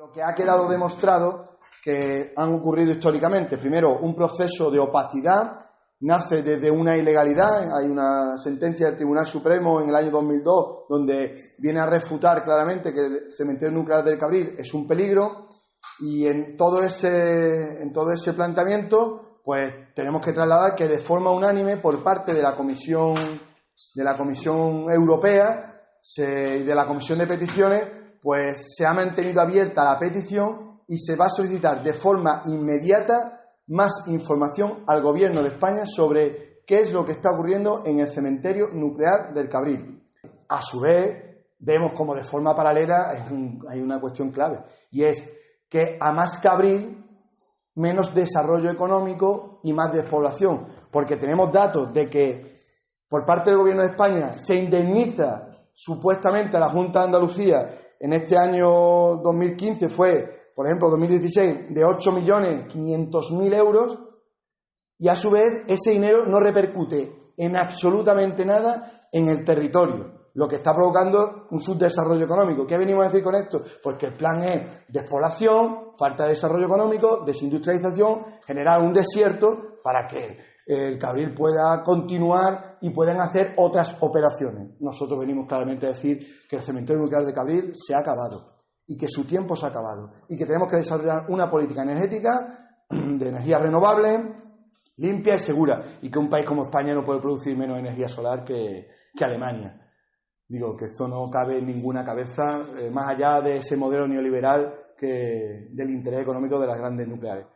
Lo que ha quedado demostrado que han ocurrido históricamente, primero, un proceso de opacidad, nace desde una ilegalidad, hay una sentencia del Tribunal Supremo en el año 2002 donde viene a refutar claramente que el cementerio nuclear del Cabril es un peligro y en todo ese, en todo ese planteamiento pues tenemos que trasladar que de forma unánime por parte de la Comisión, de la Comisión Europea y de la Comisión de Peticiones pues se ha mantenido abierta la petición y se va a solicitar de forma inmediata más información al Gobierno de España sobre qué es lo que está ocurriendo en el cementerio nuclear del Cabril. A su vez, vemos como de forma paralela hay una cuestión clave y es que a más Cabril, menos desarrollo económico y más despoblación, porque tenemos datos de que por parte del Gobierno de España se indemniza supuestamente a la Junta de Andalucía en este año 2015 fue, por ejemplo, 2016, de 8.500.000 euros y a su vez ese dinero no repercute en absolutamente nada en el territorio, lo que está provocando un subdesarrollo económico. ¿Qué venimos a decir con esto? Pues que el plan es despoblación, falta de desarrollo económico, desindustrialización, generar un desierto para que el Cabril pueda continuar y puedan hacer otras operaciones. Nosotros venimos claramente a decir que el cementerio nuclear de Cabril se ha acabado y que su tiempo se ha acabado y que tenemos que desarrollar una política energética de energía renovable, limpia y segura y que un país como España no puede producir menos energía solar que, Alemania. Digo que esto no cabe en ninguna cabeza, eh, más allá de ese modelo neoliberal que del interés económico de las grandes nucleares.